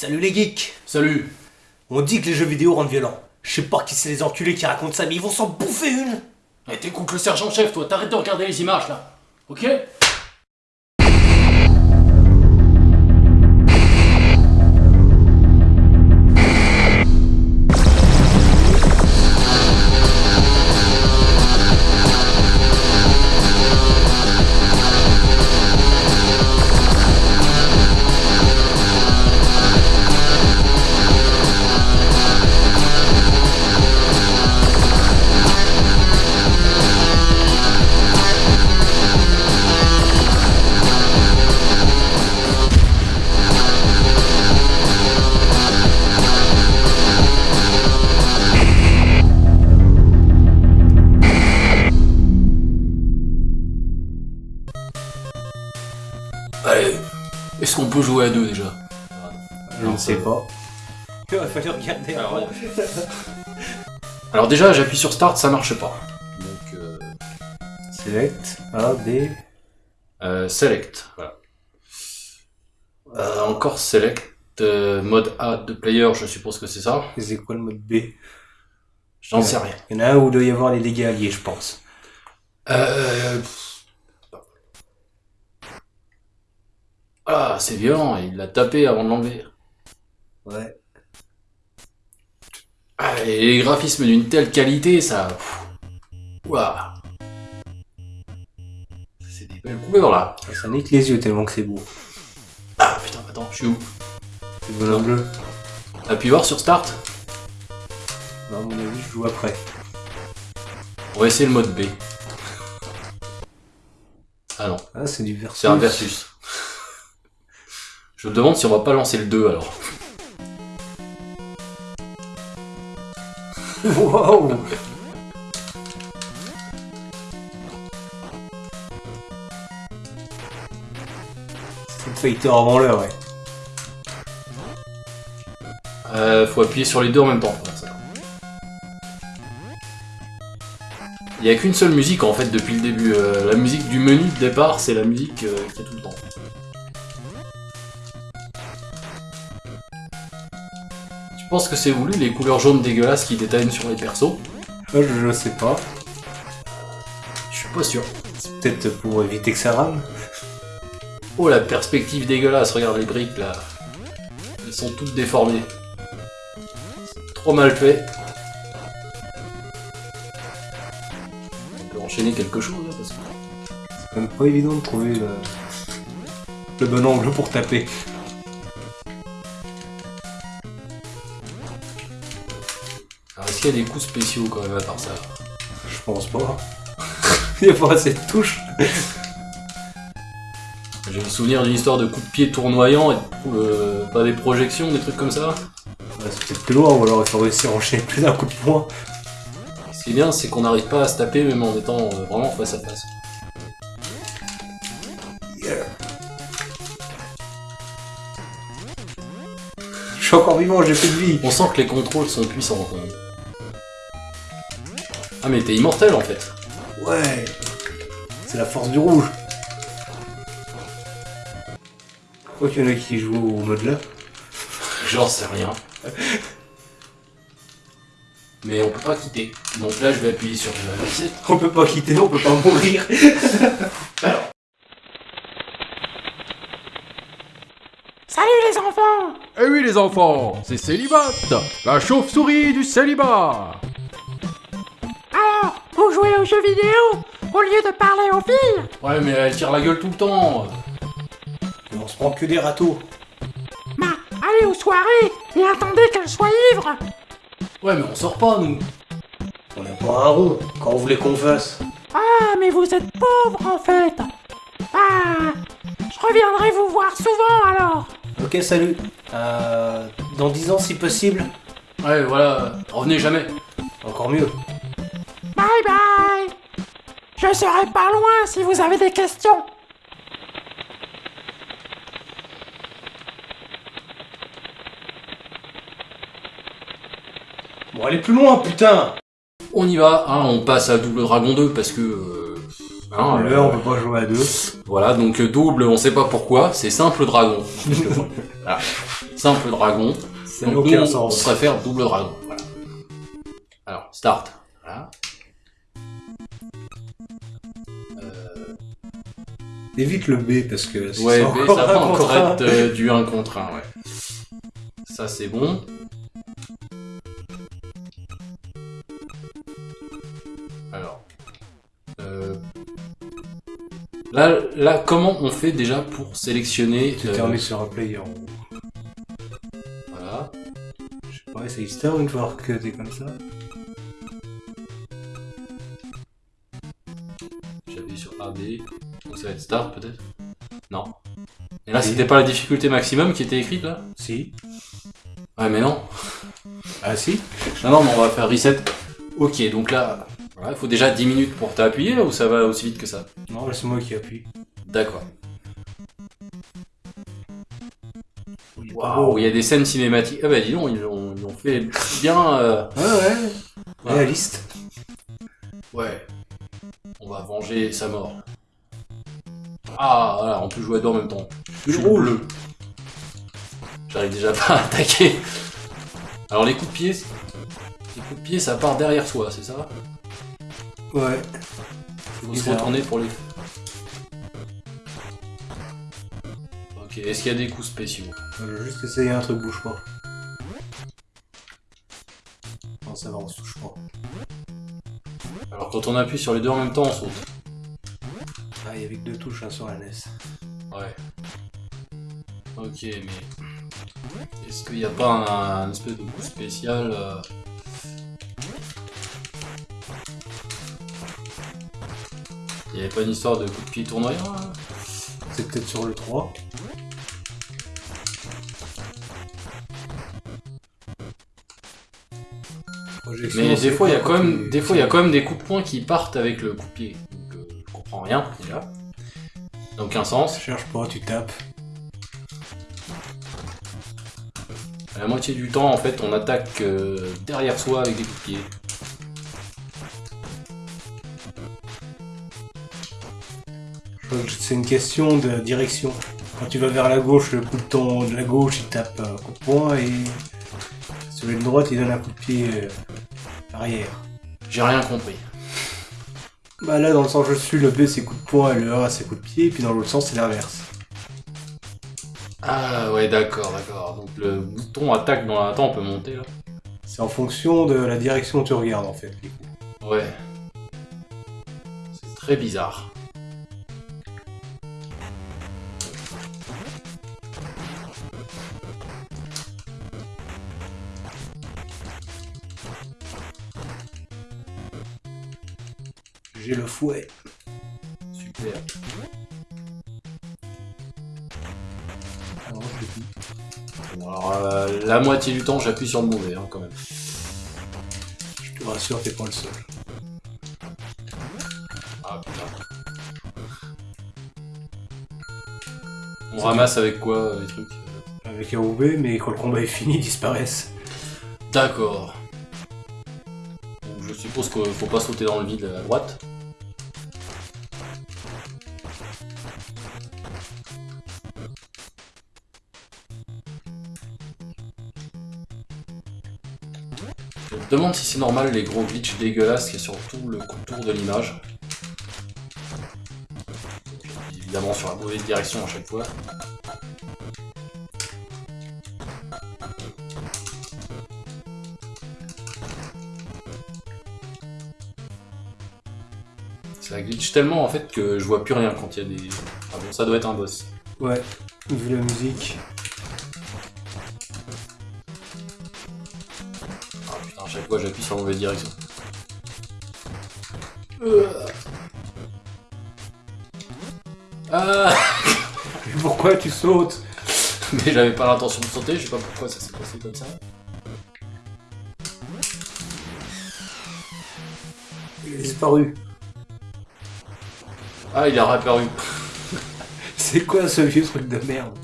Salut les geeks. Salut. On dit que les jeux vidéo rendent violents. Je sais pas qui c'est les enculés qui racontent ça, mais ils vont s'en bouffer une. Eh, T'écoutes le sergent-chef, toi, t'arrêtes de regarder les images, là. Ok? Jouer à deux, déjà Je ne sais pas. Il va falloir regarder Alors, déjà, j'appuie sur Start, ça marche pas. Donc, euh, Select, A, B. euh, Select, voilà. Euh, encore Select, euh, mode A de player, je suppose que c'est ça. C'est quoi le mode B? J'en sais rien. Il y en a un où il doit y avoir les dégâts alliés, je pense. Euh... Ah, c'est violent, il l'a tapé avant de l'enlever. Ouais. Ah, et les graphismes d'une telle qualité, ça... Ouah. C'est des belles couleurs, là. Ça nique les yeux tellement que c'est beau. Ah, putain, attends, je suis où? Le bonhomme bleu. Appuie voir sur Start? Non, à mon avis, je joue après. On va essayer le mode B. Ah non, Ah, c'est du versus. c'est un versus. Je me demande si on va pas lancer le 2, alors. Wow Street Fighter avant l'heure, ouais. Euh, faut appuyer sur les deux en même temps. pour faire ça. Il y a qu'une seule musique en fait depuis le début. Euh, la musique du menu de départ, c'est la musique euh, qui est tout le temps. Tu penses que c'est voulu les couleurs jaunes dégueulasses qui détaillent sur les persos Ah, je, je sais pas. Je suis pas sûr. C'est peut-être pour éviter que ça rame. Oh la perspective dégueulasse, regarde les briques là. Elles sont toutes déformées. Trop mal fait. On peut enchaîner quelque chose là parce que. C'est quand même pas évident de trouver le, le bon angle pour taper. Est-ce qu'il y a des coups spéciaux quand même à part ça Je pense pas. Il y a pas assez de touches. J'ai le souvenir d'une histoire de coups de pied tournoyants et euh, pas des projections, des trucs comme ça. Ouais, c'est peut-être plus loin, ou alors il faut réussir à enchaîner plus d'un coup de poing. Ce qui est bien, c'est qu'on n'arrive pas à se taper même en étant euh, vraiment face à face. Yeah. Je suis encore vivant, j'ai plus de vie. On sent que les contrôles sont puissants quand même. Ah mais t'es immortel en fait. Ouais. C'est la force du rouge. Pourquoi qu'il y en a qui jouent au mode là J'en sais rien. Mais on peut pas quitter. Donc là, je vais appuyer sur le. On peut pas quitter, on peut pas mourir. Salut les enfants Eh oui les enfants, c'est Célibat, la chauve-souris du célibat. Vous jouez aux jeux vidéo au lieu de parler aux filles Ouais, mais elle tire la gueule tout le temps. On se prend que des râteaux. Bah, allez aux soirées et attendez qu'elles soient ivres Ouais, mais on sort pas, nous. On n'a pas un rond. Quand on voulait qu'on fasse Ah, mais vous êtes pauvres en fait Ah, je reviendrai vous voir souvent alors Ok, salut. Euh, dans 10 ans si possible. Ouais, voilà, revenez jamais. Encore mieux. Je serai pas loin si vous avez des questions Bon, allez plus loin, putain On y va, hein, on passe à Double Dragon 2 parce que... euh, hein, Là, on peut pas jouer à deux. Voilà, donc euh, double, on sait pas pourquoi, c'est simple dragon. Voilà. simple dragon. Ça Donc n'a nous, on sens. préfère double dragon. Voilà. Alors, start. Voilà. Évite le B parce que si Ouais, encore ça va encore être euh, du 1 contre 1, ouais. Ça, c'est bon. Alors. euh, Là, là, comment on fait déjà pour sélectionner... Tu euh, t'es remis sur un player. Voilà. Je sais pas, c'est Easter une fois que t'es comme ça. J'appuie sur AB. Ça va être start peut-être Non. Et là, c'était pas la difficulté maximum qui était écrite là? Si. Ouais, mais non. Ah si Non, non, mais on va faire reset. Ok, donc là, voilà, il faut déjà 10 minutes pour t'appuyer là ou ça va aussi vite que ça? Non, là c'est moi qui appuie. D'accord. Waouh, il y a des scènes cinématiques. Ah bah dis donc, ils l'ont fait bien. euh, Ouais, ouais. voilà. Réaliste. Ouais. On va venger sa mort. Ah, voilà, on peut jouer à deux en même temps. Je suis rouge. bleu. J'arrive déjà pas à attaquer. Alors les coups de pied, les coups de pied, ça part derrière soi, c'est ça? Ouais. Faut se retourner pour les. Ok, est-ce qu'il y a des coups spéciaux? Je vais juste essayer un truc, bouge pas. Non, ça va, on se touche pas. Alors quand on appuie sur les deux en même temps, on saute. Ah, il y avait que deux touches hein, sur la NES. Ouais. Ok, mais est-ce qu'il n'y a pas un, un espèce de coup spécial euh, Il n'y avait pas une histoire de coup de pied tournoyant là C'est peut-être sur le 3. Projection, Mais des fois, il y a quand même, des fois, il y a quand même des coups de poing qui partent avec le coup de pied. Donc, euh, rien déjà. N'a aucun sens. Cherche pas, tu tapes. À la moitié du temps, en fait, on attaque euh, derrière soi avec des coups de pied. C'est une question de direction. Quand tu vas vers la gauche, le coup de ton de la gauche, il tape un coup de poing et celui de droite, il donne un coup de pied euh, arrière. J'ai rien compris. Bah là, dans le sens je suis, le B c'est coup de poing et le A c'est coup de pied, et puis dans l'autre sens c'est l'inverse. Ah ouais, d'accord, d'accord. Donc le bouton attaque dans la... Attends, on peut monter là C'est en fonction de la direction où tu regardes en fait. les coups. Ouais. C'est très bizarre. J'ai le fouet. Super. Je alors, euh, la moitié du temps, j'appuie sur le mauvais, hein, quand même. Je te rassure, t'es pas le seul. Ah putain. On ramasse avec quoi euh, les trucs Avec un OB, mais quand le combat est fini, ils disparaissent. D'accord. Je suppose qu'il faut pas sauter dans le vide à droite. Demande si c'est normal les gros glitches dégueulasses qu'il y sur tout le contour de l'image. Évidemment sur la mauvaise direction à chaque fois. Ça glitch tellement en fait que je vois plus rien quand il y a des. Ah bon, ça doit être un boss. Ouais, vu la musique. Chaque fois j'appuie sur la mauvaise direction. Euh. Ah Pourquoi tu sautes? Mais j'avais pas l'intention de sauter, je sais pas pourquoi ça s'est passé comme ça. Il a disparu. Ah, il a réapparu. C'est quoi ce vieux truc de merde?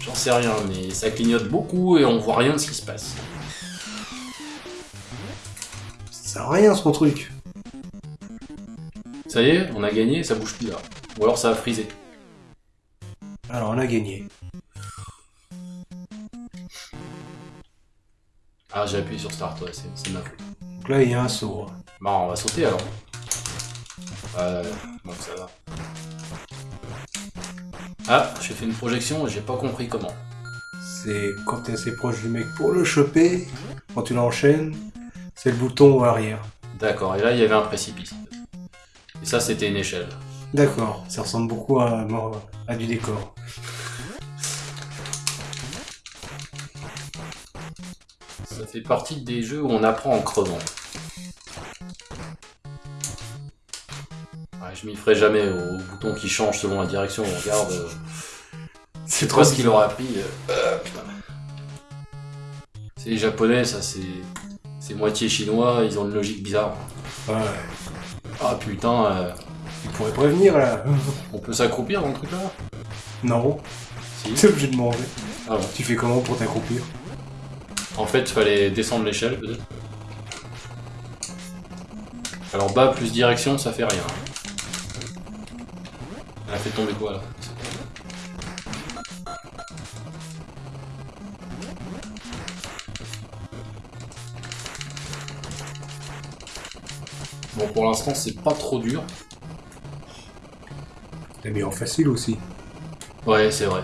J'en sais rien, mais ça clignote beaucoup et on voit rien de ce qui se passe. Sert à rien son truc. Ça y est, on a gagné, ça bouge plus là. Ou alors ça a frisé. Alors on a gagné. Ah, j'ai appuyé sur Start, ouais, c'est ma faute. Donc là, il y a un saut. hein. Bon, on va sauter alors. Euh, donc ça va. Ah, j'ai fait une projection et j'ai pas compris comment. C'est quand t'es assez proche du mec pour le choper, quand tu l'enchaînes, c'est le bouton arrière. D'accord, et là il y avait un précipice. Et ça c'était une échelle. D'accord, ça ressemble beaucoup à, à du décor. Ça fait partie des jeux où on apprend en crevant. Ouais, je m'y ferai jamais au bouton qui change selon la direction on regarde. euh, C'est trop ce qu'il aura appris. euh, putain. C'est les japonais, ça c'est. C'est moitié chinois, ils ont une logique bizarre. Ouais, Ah putain, euh, tu pourrais prévenir là. on peut s'accroupir dans le truc là Non, Si. t'es obligé de manger. Ah bon. Tu fais comment pour t'accroupir En fait, il fallait descendre l'échelle peut-être. Alors bas plus direction, ça fait rien. Elle a fait tomber quoi là Bon, pour l'instant, c'est pas trop dur. T'as mis en facile aussi. Ouais, c'est vrai.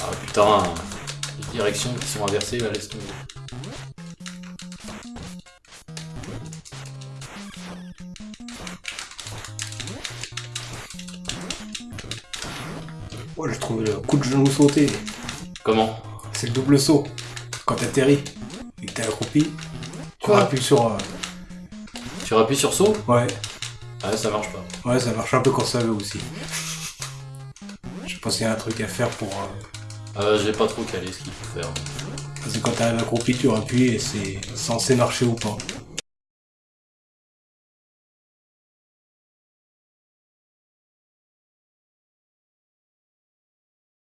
Ah putain, les directions qui sont inversées, là, laisse tomber. Moi, j'ai trouvé le coup de genou sauté. Comment C'est le double saut. Quand t'atterris et que t'es accroupi, tu Quoi appuies sur. euh, Tu appuies sur saut Ouais, Ah, ça marche pas. ouais, ça marche un peu quand ça veut aussi. Je pas s'il y a un truc à faire pour. euh, Euh, j'ai pas trop calé ce qu'il faut faire. Parce que quand t'arrives accroupi, tu appuies et c'est censé marcher ou pas.